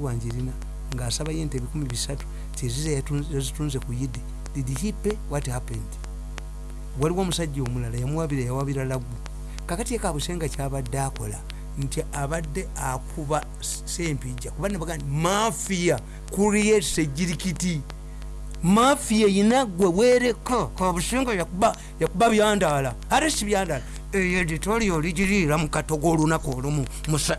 wanjirina ng'asaba yente ebikumi bisatu tiziza yazitunze ku yidi did he pay what happened? Waliwo omusajja omulala yamuwabira yawabira laggu. Kakati yekabusenga kyabadde akola nti abadde akuba sempijja kuba nebaga mafiya creates ejirikiti mafiya yina gwe weereka kabusenga yakuba byandaala. Ate si byandaala eyo editorial ligiriira mu katogo olunaku olumu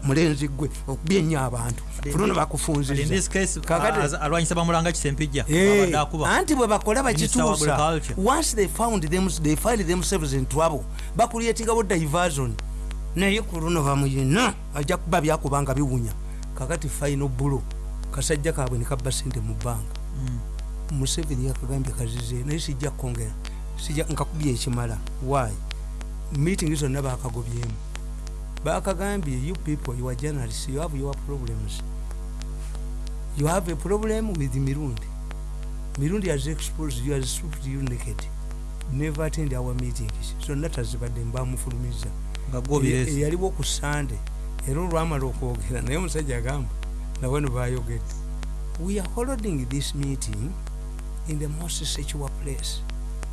mulenzi gwe okubyenya abantu. Fuluna bakufunzizaalwanyisa bamulanga kisempijja anti bwe bakola bakituusa once they found them, they find themselves in trouble bakuliyetingawo diversion. Naye ku luno bamuyina ajja kuba byakubanga biwunya. Kakati final bulo kasajja kabwe nekabba sente mu bbanga museveni yakagambye kazize naye sijja kukongera nkakubya ekimala. Why meeting zonna bakagobyemu bakagambye you people you are journalists you have your problems. You have a problem with mirundi. Mirundi has exposed you has stripped you naked. Never attend our meetings. Zonna tazibadde mbamufulumiza eyaliwo ku sande era olwamala okwogera naye omusajja agamba nawe nebayogedde we are holding this meeting in the most secure place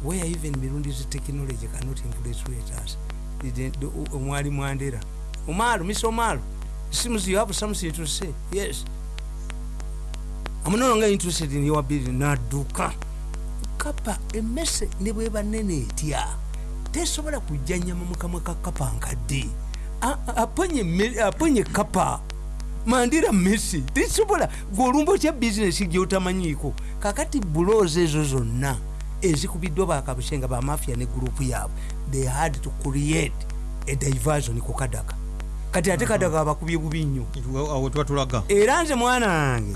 where even mirundi's technology cannot infiltrate us omwali mwandera. Omalo mr omalo seems you have something to say? Yes. I'm no longer interested in your building nadduka kapa emmese ne bweba nene etya tesobola kujja nyama mukamwa ka kapa nkadde aponye kapa. Mandira messi. Tesobola gweolumba otya bizinesi gyotamanyiiko kakati bulozi ezo zonna ezikubiddwa bakabusenga bamafia ne gurupu yaabwe. They had to create a diversion ku kadaga. Kati ate kadaga abakubye bubi nnyo. Era nze mwana wange.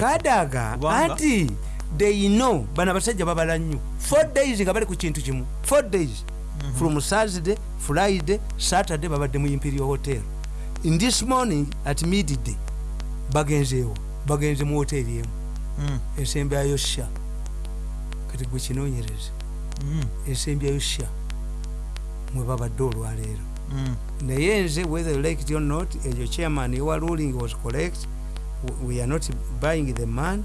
Kadaga anti they know bano abasajja babala nnyo. Four days nga bali ku kintu kimu. Four days. Mm -hmm. from thursday friday saturday babadde mu imperial hotel. In this morning at midday bagenzeewo. Bagenze mu hoteri emu. Mm. ensembyayo sha kati gwe kinonyereze mm. ensembyayo sha mwe babadde olwaleero. Mm. naye nze whether you like it or not eyo chairman your ruling was correct. We are not buying the man.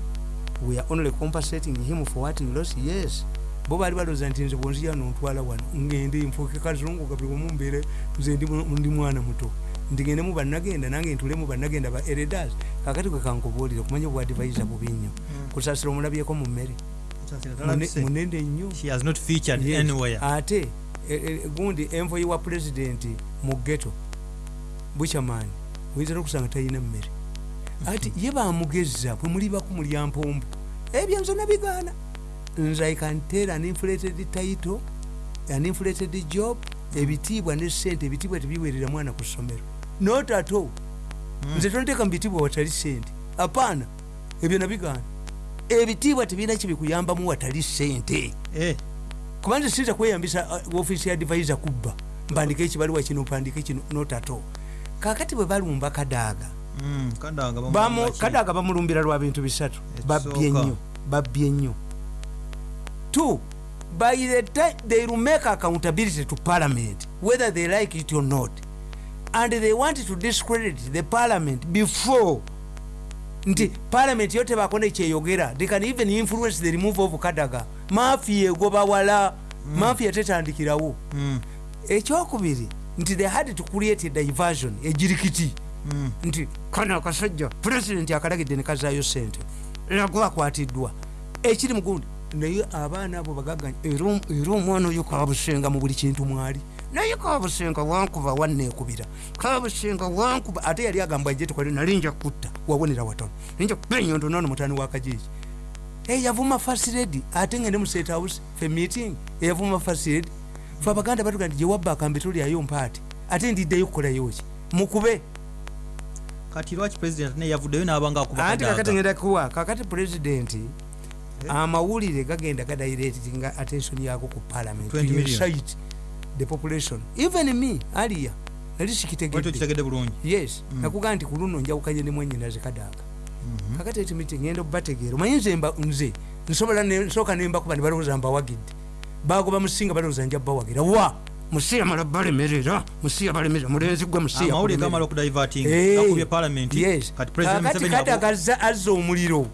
We are only compensating him for what he lost yes. Bo bali balooza nti nze bwonzija nontwala wano. Ngende nfuuke kazungu gabulemu mbeere nze ndi mwana muto. Ndigendemu bannagenda nange ntulemu bannagenda ba eredas kakati kwe kankubuulire okumanya obwadivaiza bubi nnyo. Kusasira omulabyeko mu mmere munende nnyo. ate gundi envoyi wa pulezidenti mu geto bukyamaani oyinza nokusanga talina mmere. Ati ye bamugeza bwe mulibaku mulya mpombo ebyo nze nabigaana nze i can tell an inflated title an inflated job ebitiibwa ne sente ebitiibwa tebiwerera mwana ku ssomero. Not at all. Nze tonteeka mu bitiibwa watali sente apaana ebyo nabigaana ebitiibwa tebirina kibikuyambamu watali sente kuba nze siyinza kweyambisa ofiisi ya divisa kubba mpandika ekibaluwa kino mpandika kino not at all. Kakati bwe balumba kadaaga Mm, kadaga bamulumbira lwa bintu bisatu babbye nnyo babbye nnyo two by the time they will make accountability to parliament whether they like it or not and they want to discredit the parliament before nti parliament yo tebakona kyeyogera they can even influence the remove of kadaga mafia egoba wala mm. mafia tetandikirawo mm. ekyokubiri nti they had to create a diversion ejirikiti Mm. nti kano akasajja pulezidenti akalagidde nekazaayo sente nago akwatiddwa ekiri mugundi naye abaana abo bagaganya era omwana oyo kabusenga mu buli kintu mwali naye kabusenga wankuba wanekubira kabusenga wankuba ate yali agamba je tukolere nali nja kutta wawonera watono. Ninja kubenyondo nono mutani wa kajiji eyavuma fasiredi ate ngende mu state house fe meeting eyavuma fasiredi fe abaganda batuga nti gyewabba akambe tulyayo mpaati ate ndiddeyo kukolayo ki mukube. Kati lwaki president naye yavuddeyo n'abanga anti kakati ngenda kuwa kakati pulezidenti amawulire gagenda gadairetinga attention yako ku parliament. Incite the population. Even me aliya nali sikitegedde bulungi. Yes nakugaa nti kuluno njawukanye ne mwenyina zikadaaga kakati eti miti ngenda okubategeera omanyi nze nze nsobola nsooka nembakuba ne balowooza mbawagidde bagoba musinga balowooza nja bawagira wa? Musiya mala balemerera. Musiya balemerera. Mulenzi gwe musiya amawulire balemerera. gamala okudivating Eh, gakubye parliament. yes. kati president kakati Museveni kati abo- akaza azza omuliro.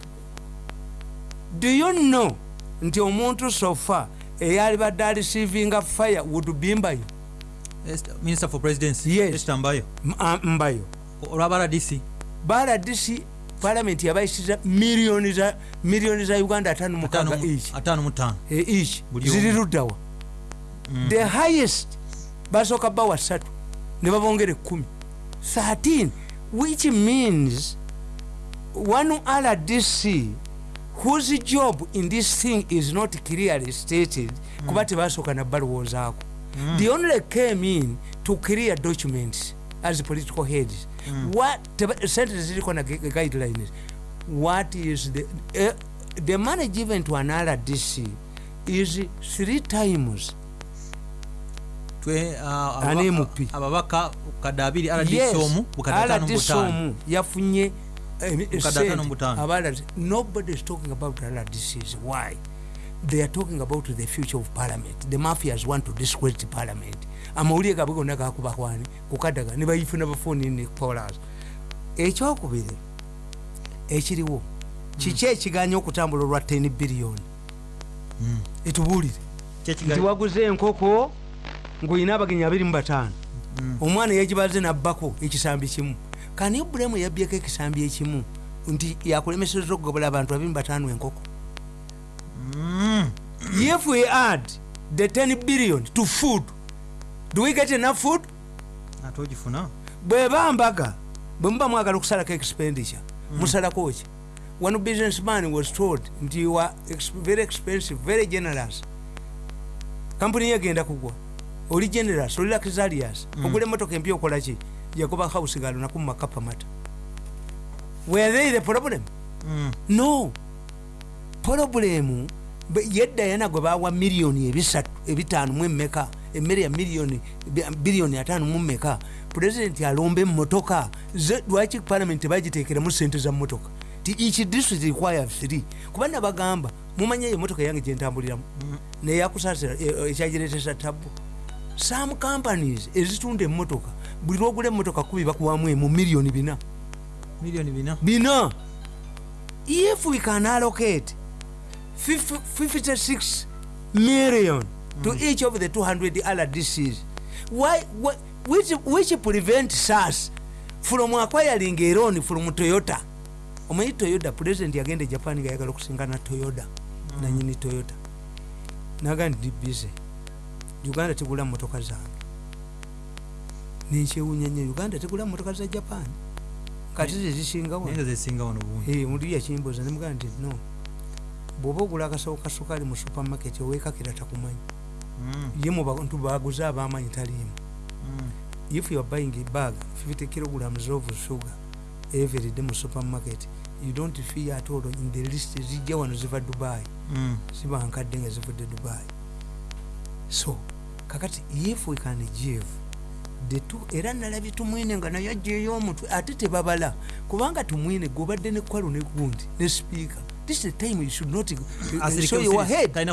Do you know nti omuntu sofa eyalibadde alisivinga fire would bimbayo minister for presidency Yes. Mbayo. Mbayo. Olwaba rdc baladisi parliament yabayisiza miliyoni za miliyoni za uganda atano mukaga each. Buli ziri luddawa the highest basooka bawa ssatu ne babongera ekkumi 13 which means one rdc whose job in this thing is not clearly stated kuba tebasooka nabbalowoozaako the only came in to clear documents as political heads. What teba- sente ziriko na gu- guidelines. What is the uh, the money given to an rdc is three times ababaka- MP. ababaka bukadde abiri rdc omu RDC omu yafunye eh, Bukadde sente. atano mubutaano. Aba- nobody is talking about rdcs why? They are talking about the future of parliament. The mafias want to discredit parliament. Amawulire gabwe gonna gakubakwani kukaddaga ne bayifuna bafuni ne polas ekyokubiri ekiriwo kiki ekiganya okutambula olwa 10 biliyoni etubuulire nti kyekigali waguze enkoko ngaolina abagenyi 25 omwana yegibaze nabbako ekisambi kimu kani ibulamu yabyeko ekisambi ekimu nti yakulemeseza okugabula abantu 25 enkoko? If we add the 10 billion to food do we get enough food? Ate ogifuna? Bweba mbaga bwemuba mwagala okusalako expenditure musalako ki? One businessman was told nti you are very expensive very generous. Kampuni yegenda kugwa oli generous oli luxurious. Ogula emotoka empya okolaki yagoba house galonaku mumakapamata were they the problem? Mm. no. Problemu be- yedda yana gwe bawa miliyoni ebisatu ebitaano mu emeka emmere ya miliyoni bi- biliyoni ataano mu mmeka pulezidenti alomba emmotoka ze lwaki parliament tebagiteekeramu sente za mmotoka? Ti each district require three. Kuba nabagamba mumanye eyo emotoka yange gyentambuliramu neyakusasira ekyagiretesa tabu some companies ezitunda emmotoka buli lwogula emmotoka kubi bakuwamu emu miliyoni bina. Miliyoni bina? Bina. If we can allocate 50 56 million to each of the 200 rdcs why, why, which, which prevents us from acquiring a loan from toyota. Omanyi toyota president yagenda japan nga yagala okusingana toyota nanyini toyota. Naga ndi busy uganda tegula motoka zange nenkyewunya nnyo uganda tegula motoka za japan. Kati zezisingawo naye nga zesinga wano bungi muli yakimbuuza nemugaa nti no. Bwoba ogula akasawo ka sukaali mu supermarket owekakira takumanyi. Mm, ye mu bantu baguze abamanyi taliimu. Mm. if you are buying a bag 50 kilograms of sugar every day mu supermarket you don't fear at all in the list zijja wano ziva dubai. Mm. ziba nkadde nga zivudde dubai. So kakati if we can give the two era nalabye tumwine nga naye ajjeeyo omutwe ate tebabala. Kubanga tumwine gobadde ne kwalo ne gundi ne speaker. This is the time you should not uh, show your head. Eh,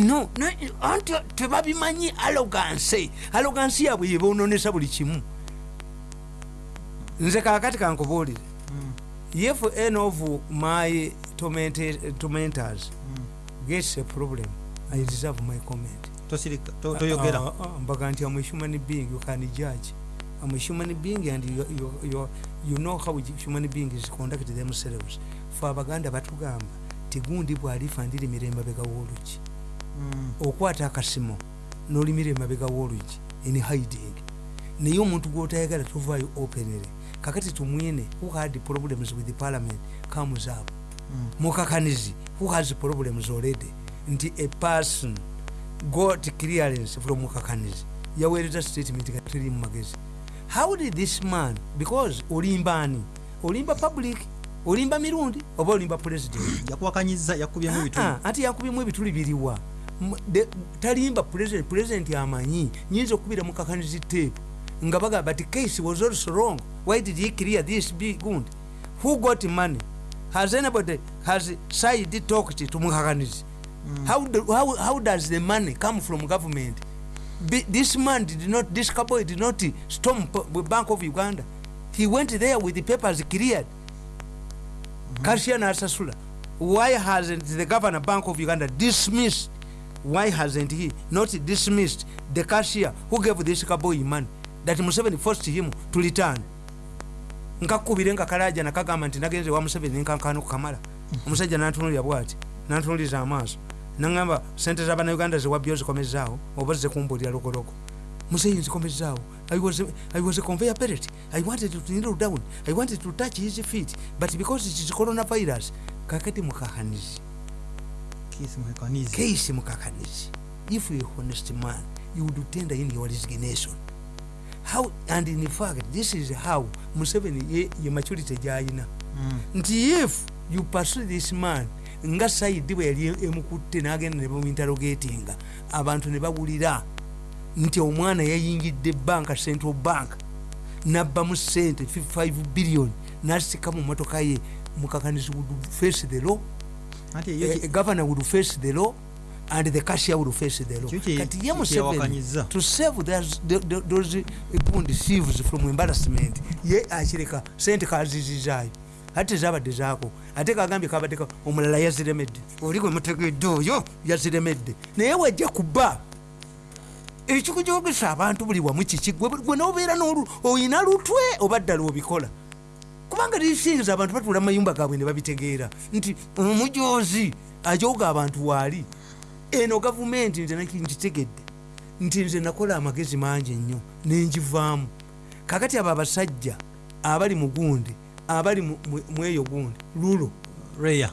no no, anti tebabimanyi aloganse alogansi yabwe yebononesa buli kimu. Nze kakati kankubuulire Mm, if any of my tormentors mm. gets a problem i deserve my comment tosirika to- toyogera. mbaga nti am a human being you can judge. Am a human being and you, you, you, you know how human beings conduct themselves. Fe abaganda batugamba tigundi bwalifa ndiri emabega w'olugi Mm, okwata akasimo nolimira emabega w'olugi in hiding. Naye omuntu gwotayagala tovaayo openly kakati tumwine who had problems with the parliament? Comes up. Mm. mukakanizi who has problems already? Nti a person got clearance from mukakanizi yaweereza statement nga teri mu magezi. How did this man because olimbaani olimba public olimba mirundi oba olimba president? Yakuwakanyiza yakubyemu ebituli Ah, ati yakubyemu ebituli biriwa. Talimba president president amanyi. Nyinza okubira mukakanizi tape. Nga bagamba ti case was also wrong. Why did he clear this big gund who got money? Has anybody has side talked to mukakanizi how, do, how, how does the money come from government? Bi- this man did not this couple did not storm bank of uganda. He went there with the papers cleared. Cashier nasasula why hasn't the governor bank of uganda dismissed why hasn't he not dismissed the cashier who gave this kaboy money? That museveni forced him to return. Nkakubire nga kalaja nakagamba nti nagenze wa museveni nkankano kukamala omusajja nantunulira bwati? Nantunuliza amaaso nagamba sente zabanauganda zewabyo zikomezaawo oba zekumbulira logologo museyi nzikomezaawo I was, a, I was a conveyor pellet. I wanted to kneel down. I wanted to touch his feet. But because it is coronavirus, kakati mukakanizi. kisi mwekanizi Case mukakanizi. If you're a honest man, you would tender in your resignation. How, and in fact, this is how Museveni ye, ye maturity gyayina. Mm. nti if you pursue this man nga saidi bwe yali emukutte n'agenda ne bamuinterogatinga abantu ne bawulira nti omwana yayingidde banka central bank nabbamu sente 55 billion nasika mu motoka ye mukakanizi would face the law a governor would face the law and the cashier would face the law. Kati ye museveni to save those, the- those bond thieves from embarrassment ye akireka sente kazizizaayo ate tezabadde zaako. Ate kagambye kabadde ka- omulala yaziremedde. Oli gwe mutegedde oyo yaziremedde. Naye wajja kuba ekikujogesa abantu buli wamu kiki gwe nobeera oyina lutwe oba ddala obikola? Kubanga lisinza abantu batula mu mayumba gaabwe ne babitegeera. Nti omujozi ajoga abantu waali. Eno gavumenti nze nkitegedde. Nti nze nakola amagezi mangi ennyo nenjivaamu kakati abo abasajja abali mu gundi abali mu- mweyo gundi. Lulo.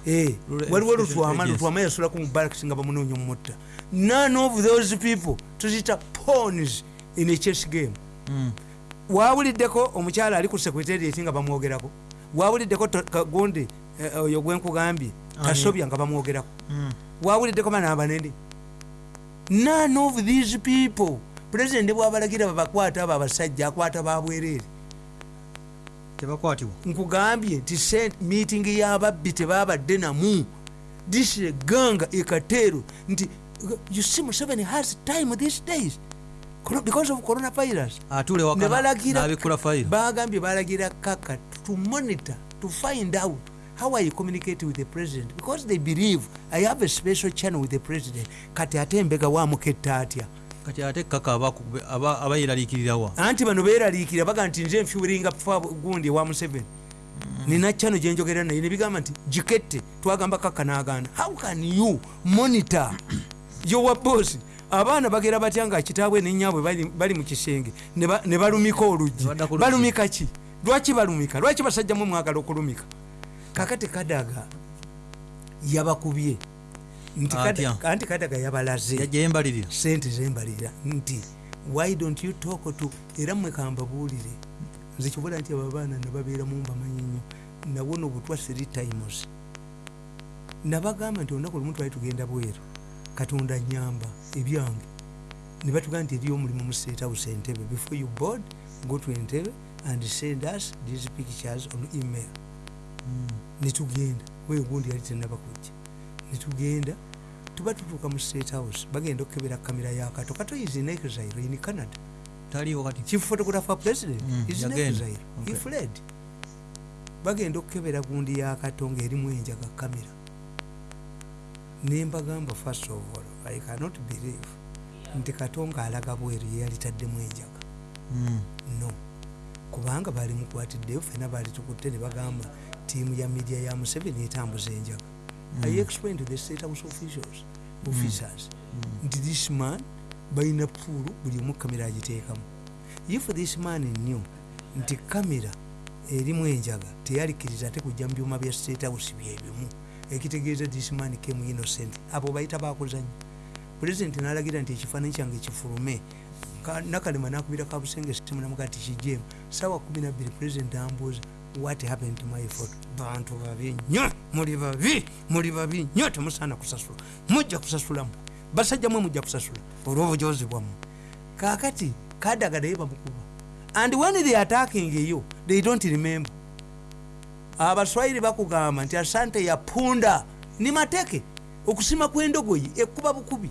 Eh, waliwo lutwama lutwama yasulako mu barracks nga bamunoonya omutta none of those people tuzita pawns in a chess game. Mm. wawuliddeko omukyala ali ku secretariat nga bamwogerako. Wawuliddeko gundi eh, oyo gwenkugambye kasobya nga bamwogerako. Mm. wawuliddeko bana abanene none of these people. Pulezidenti bwabalagira babakwata abo abasajja akwata babwereere tebakwatibwa. Nkugambye nti meeting y'ababbi tebabadde namu. Disreganga ekateero nti you see museveni has time these days. Because of coronavirus. Atule bagambye balagira kaka to monitor to find out how i communicate with the president. Because they believe i have a special channel with the president. Kati ate embega wamuketta atya kati ate kaka abayeraliikirirawa anti bano beeraliikira baga nti nze nfuuringa fa gundi ewa museveni nina kyano gyenjogera naye nebigamba nti gikette twagamba kaka n'agaana. How can you monitor? Yowa bosi abaana bagera batya nga kitaabwe nenyabwe bali- mu kisenge? Ne ba- ne balumika oluggi. Balumika ki? Lwaki balumika? Lwaki basajjamu mwagala okulumika? Kakati kadaga yabakubye nti kadaga yabalaze. Sente zembalira nti why don't you talk to era mmwe kambabuulire nze kibula nti abo abaana nebabeera mu mbamanyi nnyo. Nawona obutwa three times. Nabagamba nti olunaku lumu twali tugenda bweru. Katonda nyamba ebyange. Ne batugamba nti eriyo omulimu mu state house entebe. Before you board go to entebe and send us these pictures on email. Netugenda wegundi yali tenaba kujja netugenda tuba tutuuka mu state house bagenda okukebera kamera yakato kato. Is in exile in canada. Chief photographer president Mm, is in exile. He Okay. fled. Bagenda okukebera gundi yakato ngaerimu enjaga kamera nembagamba first of all i cannot believe nti katonga alaga bweru yeyalitaddemu enjaga Mm. no. Kubanga bali mukwatiddeyo fena bali tukutte ne bagamba tiimu ya media ya museveni etambuza enjaga i explained to the state house officials officers nti this man balina puulu buli omu kamera agiteekamu. If this man knew nti kamera erimu enjaga teyalikiriza ate kujja mu byuma bya state house byebimu ekitegeeza this man came innocent. Abo bayita bakuzanya pulezidenti nalagira nti ekifaananyi kyange kifulume. Ka- nakalema nakubira kabusenge simu namuga ti kijemu sawa 12 pulezidenti ambuuza what happened to my photo bantu babi? Nnyo muli babi muli babi. Nnyo temusaana kusasula. Mujja kusasulamu basajja mwe mujja kusasula. Olw'obujozi bwammwe. Kakati kadaga naye bamukuba and when they attacking eyo they don't remember. Abaswahili bakugamba nti asante yapunda ni mateke. Okusima kw'endogoyi ekuba bukubi.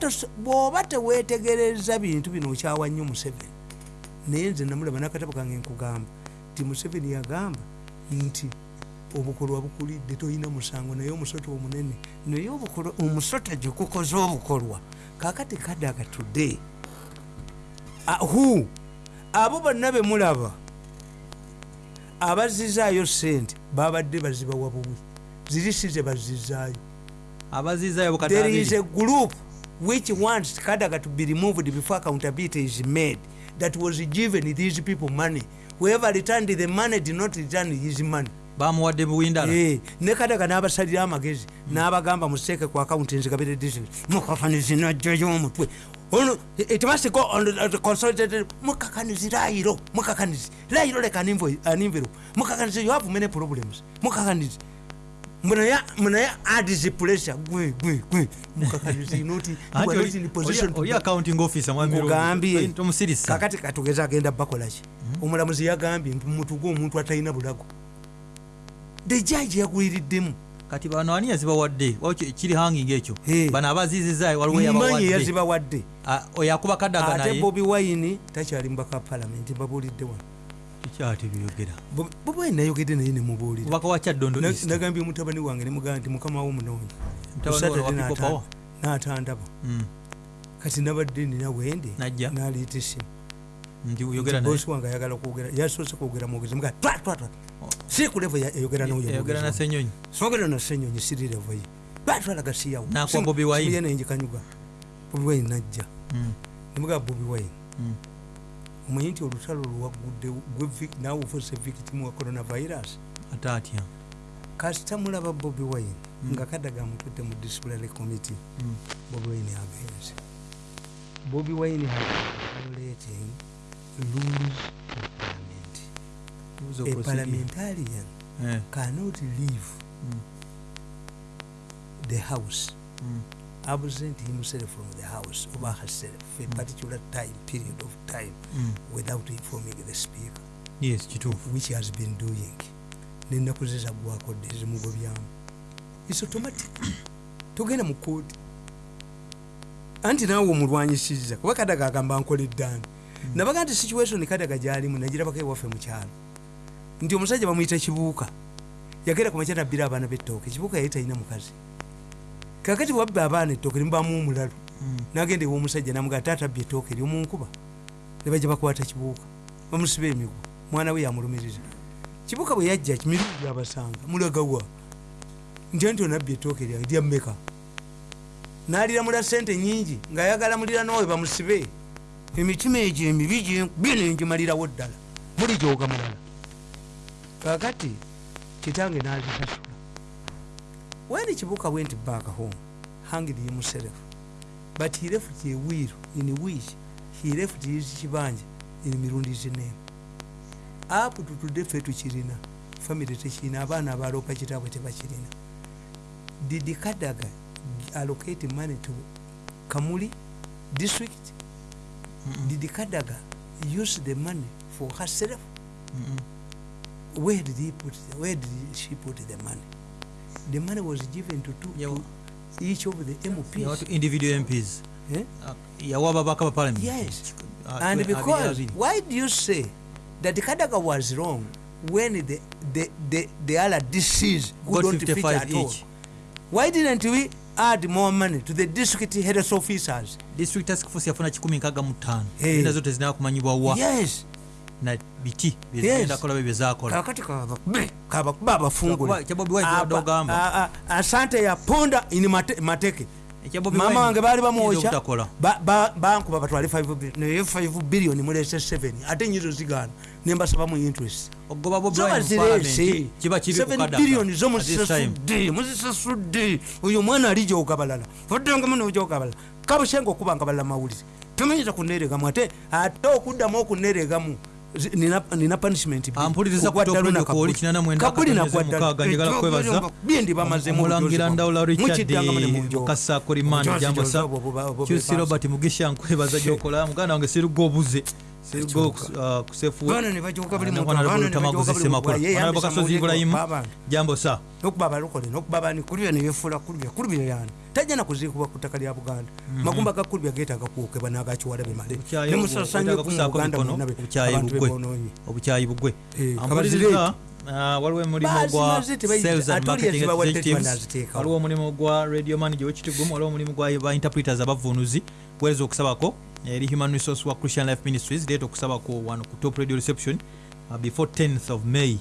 Tos- bw'oba teweetegereza bintu bino okyawa nnyo museveni naye nze namulaba nakatabo kange nkugamba. Nti museveni yagamba nti obukolwa bukulidde tolina musango naye omusota omunene naye obukolwa- omusota gikukoze obukolwa. Kakati kadaga today hu abo bonna bemulaba abazizaayo sente babadde bazibawa buwi ziri si ze bazizaayo. There is a group which wants kadaga to be removed before accountability is made that was given these people money. Whoever returned the money did not return his money. Bamuwadde buwindala. Eh, ne kadaga n'abasalira amagezi n'abagamba museeke ku akawunti nzigabire district mukakanizi najjayo omutwe ono it must go on the- consolidated mukakanizi layiro mukakanizi layiro envo- an envelope. Mukakanizi you have many problems. Mukakanizi munaya add the pressure gwe gwe gwe. Mukakanizi not you are not in position to accounting officer mwami nkugambye Road. tomusirisa kakati katugeza agenda bakolaki omulamuzi yagambye nti mutuge omuntu atalina bulago. The judge yagwiriddemu kati bano ani yazibawadde kiri hanging ekyo bano abazizizayo waliwo yabawadde yazibawadde oyo akuba kadaga ate naye. Bobi wine takyali mubaka palamenti mbabuulidde wano kikyati byogera wine nayogedde naye nemubuulira mubaka wa kyaddondo nagambye mutabani wange nemugamba nti mukama wo munoonya Ku n'atandaba. Mm. kati nabadde nina wende naliita esimu bosi wange ayagala kwogera yasoose kwogera mwogezi muga twatwatwa si kulevo yayogera yogera na senyonyi sogera na senyonyi siri levo ye twatwalaga siyawo. N'akuwa Bobi Wine. najja. Mm. nemugaa bobi wine. Mm. Omanyi nti olutalo lwagudde naawe ofuse victim wa coronavirus ate atya kasita mulaba bobi wine nga kadaga amutudde mu disciplinary committee Mm. bobi wine agenze bobi wine violating rules of parliament a procedure. parliamentarian Eh, cannot leave Mm. the house mm. Absent himself from the house over herself for a particular time period of time Mm. without informing the speaker. Yes kituufu which has been doing. Nenaku ze zagwakodde zimugobyamu is automatic. Togenda mu kooti anti naawe omulwanyisiza kuba kadaga agamba nkoleddani nabaga nti situation kadaga gyalimu nagirabako ewaffe mukyalo nti omusajja bamuyita kibuuka. Yagenda kumakya nabbira abaana bettooke. Kibuuka yali talina mukazi kakati wabba abaana ettooke nimubamu omulalu Mm. nagenda ewomusajja namugaa taata abbye ettooke eryomunkuba nebajja bakwata kibuuka bamusiba emigwa mwana we yamulumiriza kibuuka bwe yajja kimirundi gyabasanga mulagawa ntya nti onabbye ettooke lyange lyammeka naliramula sente nyingi ngaayagala muliranawe bamusibe. Emitima egyo emibi gyenkubye nengimalirawo ddala. Muli gyoga mulala. Kakati kitange nazisasula when kibuuka went back home hanged himself. But he left a will in which he left his kibanja in mirundi zine up to today fe tukirina family tekirina abaana abaloopa kitaabwe tebakirina did kadaga allocate money to kamuli district? Did kadaga use the money for herself? Mm-mm. where did he put where did she put the money the money was given to, two, Yawa- to each of the mps to individual mps eh? Ah, yawa ababaka ba parliament. Yes. Ah, and twe- because why do you say that kadaga was wrong when the the the, the other dcs who Got don't fit 55 at all? Each. why didn't we add more money to the district health officers? District task force yafuna 165 enda zote zinakumanyibwa wa. Yes biki Yes. byezigenda kola bye byezakola kakati kabakuba abafungule asante yaponda ini mate- mateke. Bobi mama wange baali bamwokya bankuba batwale 5 billion naye 5 billion mulese 7 ate nyizo zigaana nembasaba mu interest. Ogoba Bobi zo Wine mu bazirese parliament kiba kibi ku 7 Kadaga billion zo muzisasudde muzisasudde oyo omwana ali gyogabalala oddengamu nogyogabalala kabushenga okuba nga balala mawulire tomenyeza kuneregamu ate ate okuddamu okuneregamu nina punishment byendi bamaze mu omulangira bujozi ndawula richard mukasa buba- buba- kyusi buba- robert mugisha nkwebaza gyokola muganda wange siruga obuze Sirigo uh, kusefu baana ne bajoka buli Ah, muntu nakwana baana ne Lutama bajoka Guzise buli Makula. muntu ye Honorable yambisa Kasozi mulego Ibrahim. babana. jambo sa nokuba abalokole nokuba bani kulubya nebyefula kulubya kulubya yani. Tajja nakuziikibwa ku ttaka lya buganda. Magumba ga kulubya getaaga kwokebwa n'agakiwala bimale Obukyayi nemusasanye obwo- ku mu obutaga buganda kusaako mwonna be- obukyayi abantu bugwe. waliwo omulimu gwa sales and marketing executives. waliwo omulimu gwa radio manager wekitigumu waliwo omulimu gwa ba interpreters abavunuzi kuweereza okusabako eri human resource wa christian life ministries leeta okusabako wano ku top radio reception uh, before 10th of may.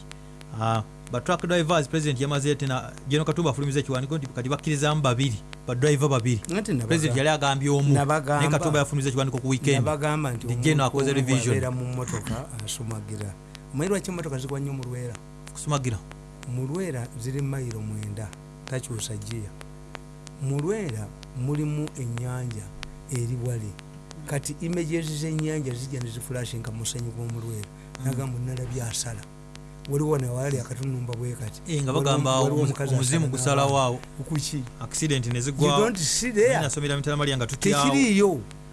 Uh, batruck drivers president yamaze tena geno katumba afulumiza ekiwandiiko nti kati bakkirizamu babiri badriver babiri. President yali agambye omu naye katumba yafulumiza ekiwandiiko ku weekend. General akoze revision. mu mmotoka asumagira. Omanyi lwaki emmotoka zigwa nnyo mu lwera? Kusumagira. Mu lwera ziri mayiro mwenda takyusa giya mu lwera mulimu ennyanja eri wali kati images z'ennyanja zijja nezifulashinga mu musenyu gw'omu lwera nagamba nalabye asala waliwo nawali akatunumba bwe kati Eh, nga Waliwo- bagamba waliwo omu- omukazi omuzimu asala gusalawo n'abaana. awo. Kuki accident you nezigwa don't see there. Nasomera mitala malya nga tutyawo tekiriiyo